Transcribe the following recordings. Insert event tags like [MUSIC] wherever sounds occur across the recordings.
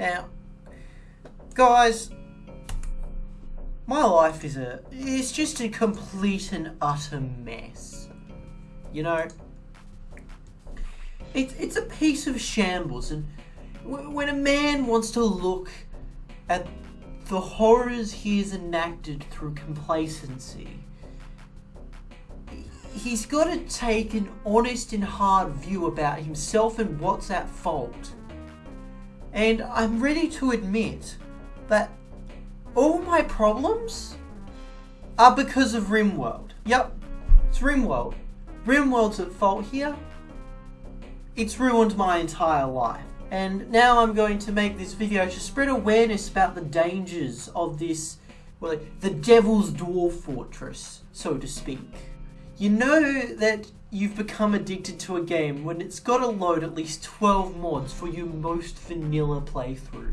Now, guys, my life is a it's just a complete and utter mess. You know, it's it's a piece of shambles, and when a man wants to look at the horrors he has enacted through complacency, he's got to take an honest and hard view about himself and what's at fault. And I'm ready to admit that all my problems are because of RimWorld. Yep, it's RimWorld. RimWorld's at fault here. It's ruined my entire life. And now I'm going to make this video to spread awareness about the dangers of this, well, the Devil's Dwarf Fortress, so to speak. You know that you've become addicted to a game when it's got to load at least 12 mods for your most vanilla playthrough.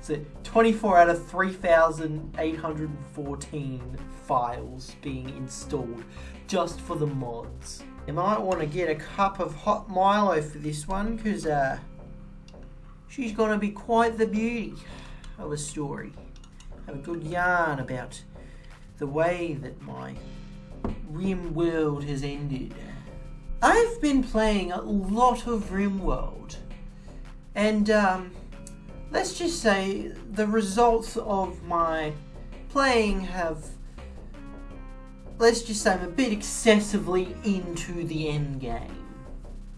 So 24 out of 3,814 files being installed just for the mods. You might want to get a cup of hot Milo for this one because uh, she's going to be quite the beauty of a story. Have a good yarn about the way that my RimWorld has ended. I've been playing a lot of RimWorld, and um, let's just say the results of my playing have. Let's just say I'm a bit excessively into the end game.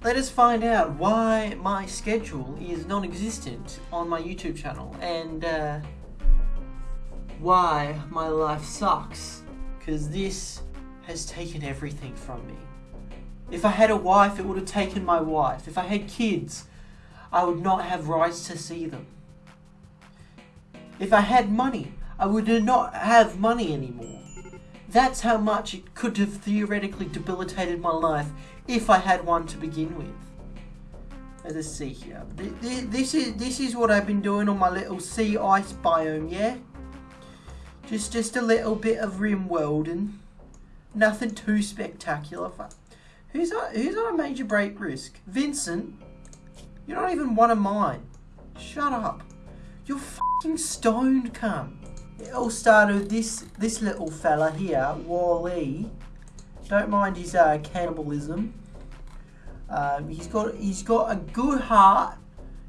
Let us find out why my schedule is non existent on my YouTube channel and uh, why my life sucks. Because this has taken everything from me. If I had a wife, it would have taken my wife. If I had kids, I would not have rights to see them. If I had money, I would not have money anymore. That's how much it could have theoretically debilitated my life if I had one to begin with. Uh, Let us see here. This is this is what I've been doing on my little sea ice biome, yeah? Just just a little bit of rim welding. nothing too spectacular. Who's on, who's on a major break risk? Vincent, you're not even one of mine. Shut up. You're fucking stoned, cunt. It all started with this this little fella here, Wally. Don't mind his uh, cannibalism. Um, he's got he's got a good heart,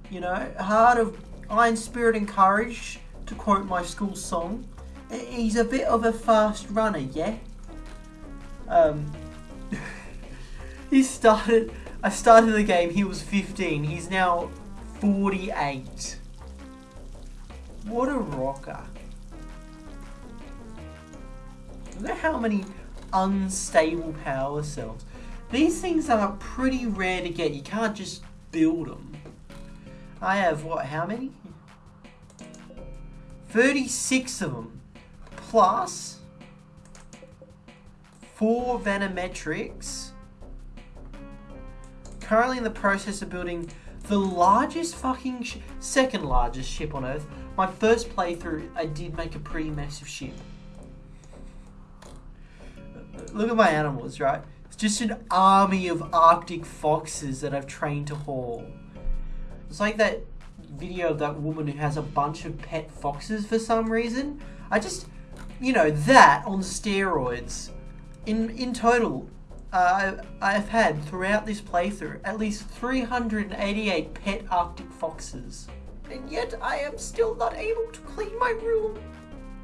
you know, heart of iron spirit and courage, to quote my school song. He's a bit of a fast runner, yeah. Um, he started. I started the game. He was 15. He's now 48. What a rocker! Look at how many unstable power cells. These things are pretty rare to get. You can't just build them. I have what? How many? 36 of them. Plus four Vanometrics. Currently in the process of building the largest fucking second largest ship on Earth. My first playthrough, I did make a pretty massive ship. Look at my animals, right? It's just an army of Arctic foxes that I've trained to haul. It's like that video of that woman who has a bunch of pet foxes for some reason. I just, you know, that on steroids in in total, I've had throughout this playthrough at least 388 pet Arctic foxes. And yet I am still not able to clean my room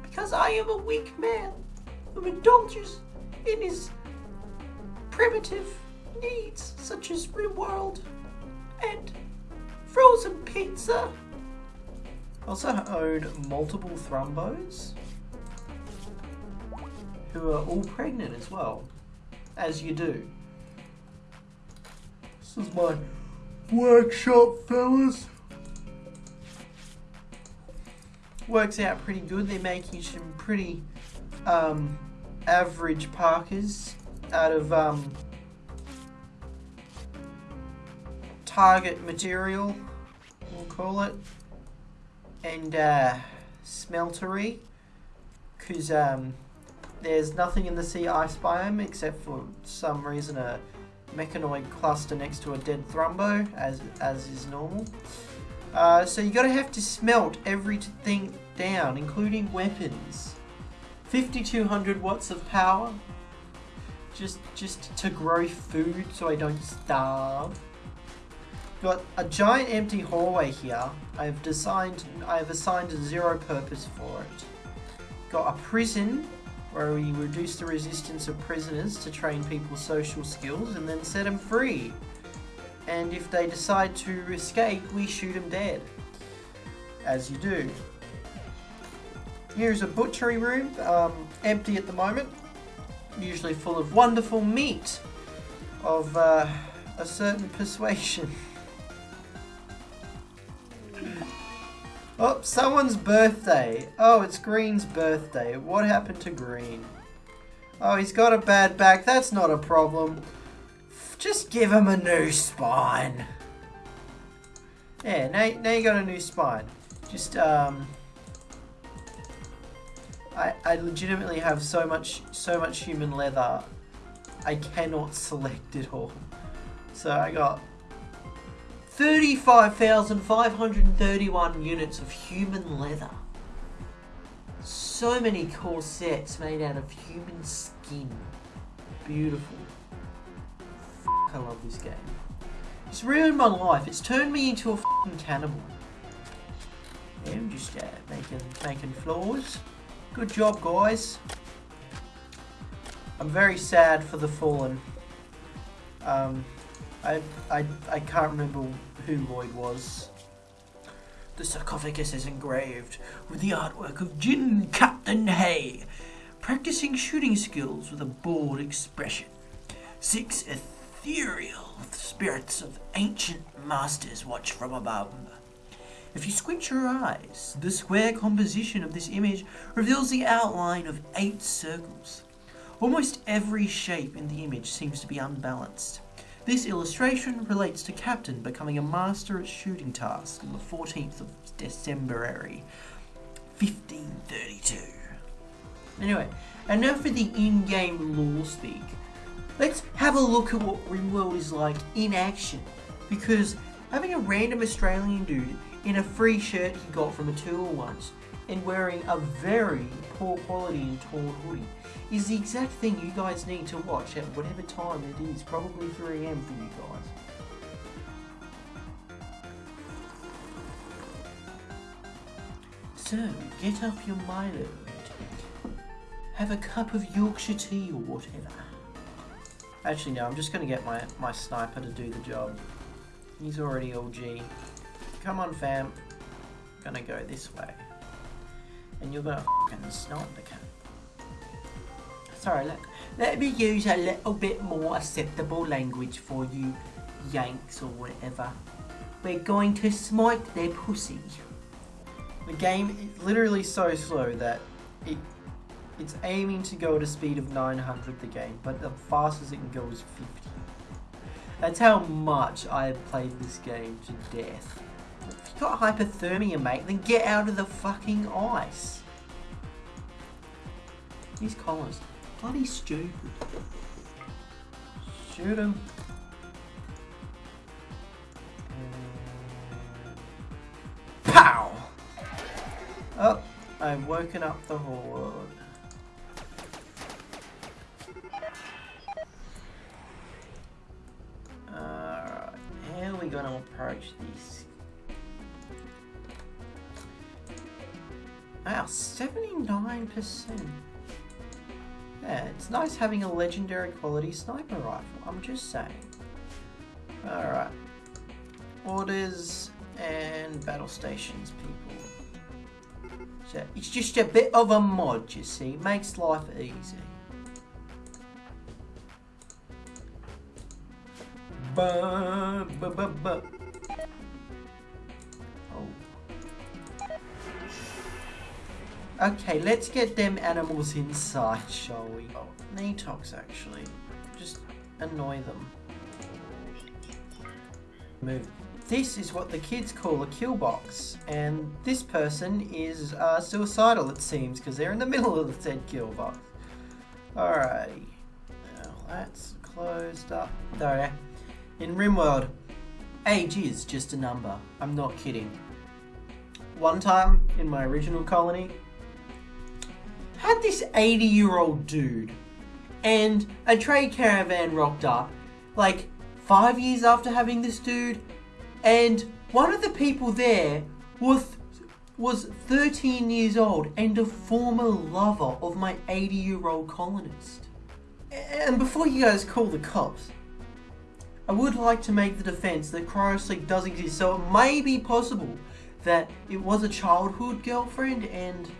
because I am a weak man who indulges in his primitive needs such as RimWorld and frozen pizza. I also own multiple thrumbos who are all pregnant as well, as you do. This is my workshop, fellas. Works out pretty good. They're making some pretty um, average parkers out of um, target material, we'll call it, and uh, smeltery, because um, there's nothing in the sea ice biome except for some reason a mechanoid cluster next to a dead thrumbo, as, as is normal. Uh, so you're gonna have to smelt everything down, including weapons. 5200 watts of power. Just, just to grow food so I don't starve. Got a giant empty hallway here. I've designed, I've assigned zero purpose for it. Got a prison where we reduce the resistance of prisoners to train people's social skills and then set them free. And if they decide to escape, we shoot them dead. As you do. Here's a butchery room, um, empty at the moment. Usually full of wonderful meat of uh, a certain [LAUGHS] persuasion. Oh, someone's birthday. Oh, it's Green's birthday. What happened to Green? Oh, he's got a bad back. That's not a problem. Just give him a new spine. Yeah, now, now you got a new spine. Just, um... I, I legitimately have so much, so much human leather. I cannot [LAUGHS] select it all. So I got 35,531 units of human leather. So many corsets made out of human skin. Beautiful. F I love this game. It's ruined my life. It's turned me into a fucking cannibal. Yeah, I'm just uh, making, making floors. Good job, guys. I'm very sad for the fallen. Um, I, I, I can't remember who Lloyd was. The sarcophagus is engraved with the artwork of Jin Captain Hay, practicing shooting skills with a bored expression. Six ethereal spirits of ancient masters watch from above. If you squint your eyes, the square composition of this image reveals the outline of eight circles. Almost every shape in the image seems to be unbalanced. This illustration relates to Captain becoming a master at shooting tasks on the 14th of December 1532. Anyway, enough for the in-game lore speak. Let's have a look at what RimWorld is like in action. Because having a random Australian dude in a free shirt he got from a tour once and wearing a very poor quality and torn hoodie is the exact thing you guys need to watch at whatever time it is, probably 3am for you guys. So, get up your Milo have a cup of Yorkshire tea or whatever. Actually no, I'm just going to get my, my sniper to do the job. He's already OG. Come on fam. Gonna go this way. And you're gonna f***ing snipe the cat sorry, let, let me use a little bit more acceptable language for you Yanks or whatever. We're going to smite their pussy. The game is literally so slow that it it's aiming to go at a speed of 900 the game, but the fastest it can go is 50. That's how much I have played this game to death. If you got hypothermia, mate, then get out of the fucking ice. These collars bloody stupid. Shoot him. Pow! Oh, I've woken up the horde. Alright, how are we gonna approach this? Wow, 79%. Yeah, it's nice having a legendary quality sniper rifle, I'm just saying. Alright. Orders and battle stations, people. So it's just a bit of a mod, you see. Makes life easy. Ba, ba, ba, ba. Okay, let's get them animals inside, shall we? Oh, Natox, actually. Just annoy them. Move. This is what the kids call a kill box, and this person is uh, suicidal, it seems, because they're in the [LAUGHS] middle of the said kill box. Alrighty. Well, that's closed up. There, in RimWorld, age is just a number. I'm not kidding. one time in my original colony, had this 80 year old dude, and a trade caravan rocked up, like five years after having this dude, and one of the people there was was 13 years old and a former lover of my 80 year old colonist. And before you guys call the cops, I would like to make the defense that cryosleep does exist, so it may be possible that it was a childhood girlfriend and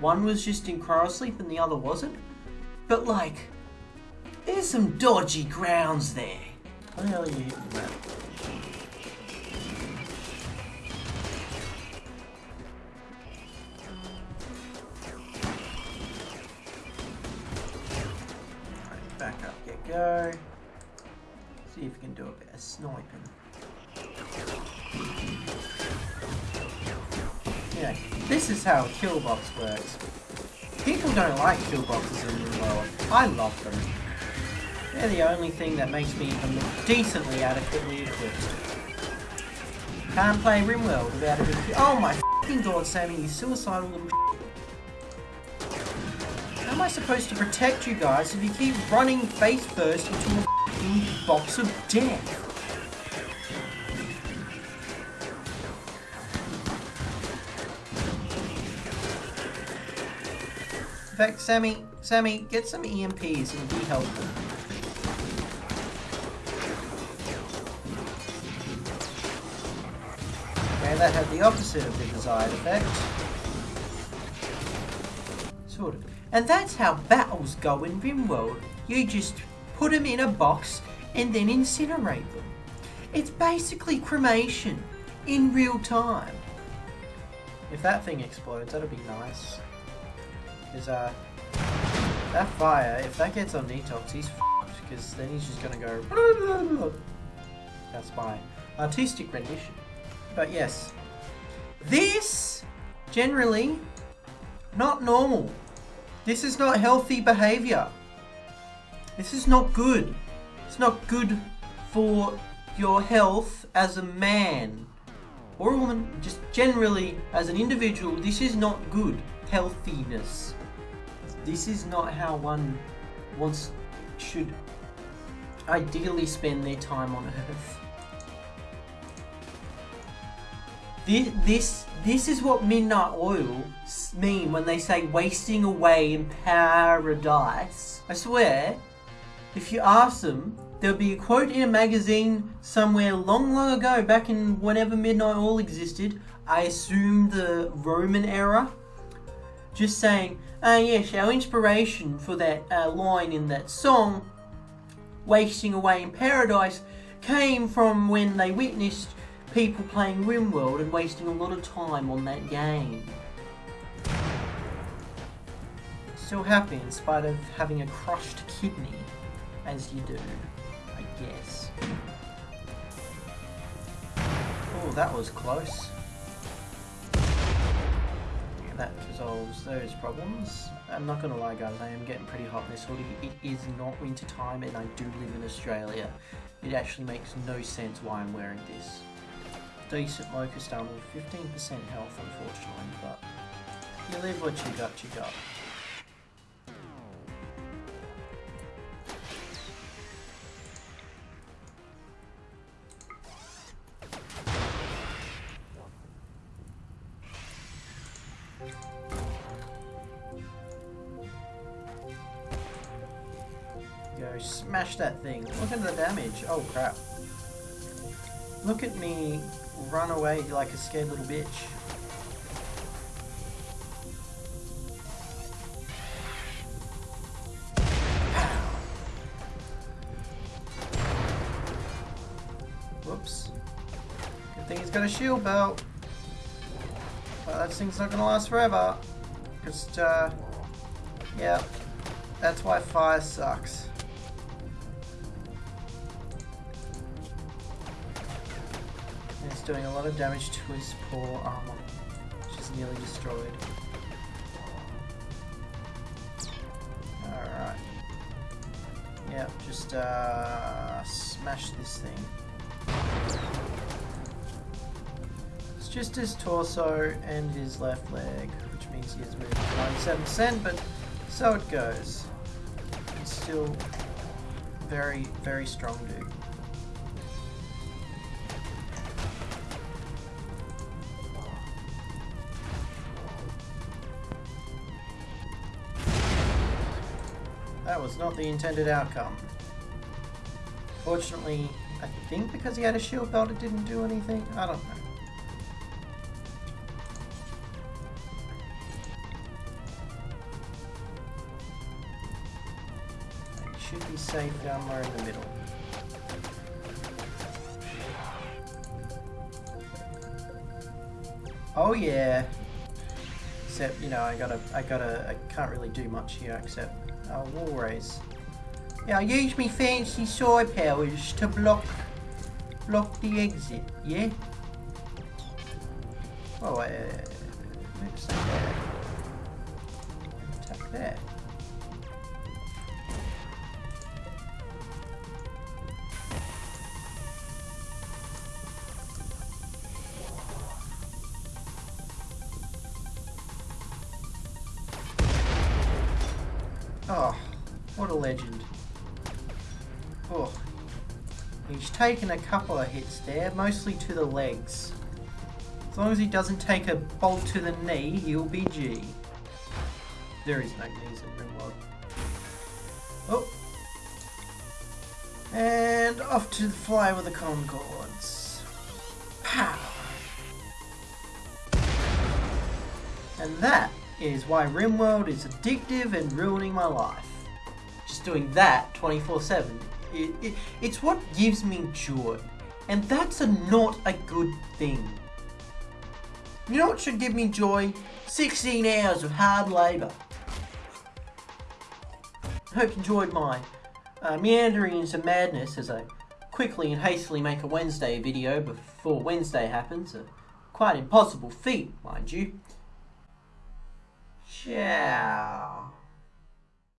one was just in cryosleep and the other wasn't. But like, there's some dodgy grounds there. What the hell are you hitting? Alright, back up, get go. See if we can do a bit of sniping. This is how Killbox works. People don't like Killboxes in the world. I love them. They're the only thing that makes me even look decently adequately equipped. Can't play RimWorld without a good Oh my fucking god, Sammy, you suicidal little How am I supposed to protect you guys if you keep running face first into a box of death? Fact, Sammy, Sammy, get some EMPs and be helpful. Okay, that had the opposite of the desired effect. Sort of. And that's how battles go in RimWorld. You just put them in a box and then incinerate them. It's basically cremation in real time. If that thing explodes, that'll be nice. Is uh that fire, if that gets on Netox, he's f***ed, because then he's just gonna go [LAUGHS] That's my artistic rendition. But yes. This generally not normal. This is not healthy behavior. This is not good. It's not good for your health as a man or a woman, just generally as an individual. This is not good healthiness. This is not how one wants should ideally spend their time on earth. This, this, this is what Midnight Oil mean when they say wasting away in paradise. I swear, if you ask them, there'll be a quote in a magazine somewhere long, long ago, back in whenever Midnight Oil existed. I assume the Roman era. Just saying, uh, yes, our inspiration for that uh, line in that song, Wasting Away in Paradise, came from when they witnessed people playing RimWorld and wasting a lot of time on that game. Still happy in spite of having a crushed kidney, as you do, I guess. Oh, that was close. That resolves those problems. I'm not gonna lie guys, I am getting pretty hot in this hoodie. It is not winter time and I do live in Australia. It actually makes no sense why I'm wearing this decent locust armor with 15% health unfortunately, but you live what you got, you got. Go smash that thing. Look at the damage. Oh crap. Look at me run away like a scared little bitch. Whoops. Good thing he's got a shield belt. But that thing's not gonna last forever. Just, uh, yeah. That's why fire sucks. Doing a lot of damage to his poor armor, which is nearly destroyed. Alright. Yep, just uh, smash this thing. It's just his torso and his left leg, which means he has moved 97%, but so it goes. He's still very, very strong dude. That was not the intended outcome. Fortunately, I think because he had a shield belt it didn't do anything. I don't know. It should be safe down there in the middle. Oh yeah. Except, you know, I gotta, I gotta, I can't really do much here except uh, wall raise. Yeah, I use me fancy sword powers to block, block the exit, yeah? Oh, uh, let's say that. Oh, what a legend. Oh. He's taken a couple of hits there, mostly to the legs. As long as he doesn't take a bolt to the knee, he'll be G. There is no knees in Rimworld. Oh. And off to the fly with the Concords. Pow! And that is why RimWorld is addictive and ruining my life. Just doing that 24-7. It, it, it's what gives me joy. And that's a, not a good thing. You know what should give me joy? 16 hours of hard labour. Hope you enjoyed my uh, meandering into madness as I quickly and hastily make a Wednesday video before Wednesday happens. A quite impossible feat, mind you. Ciao.